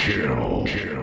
Kill. Kill.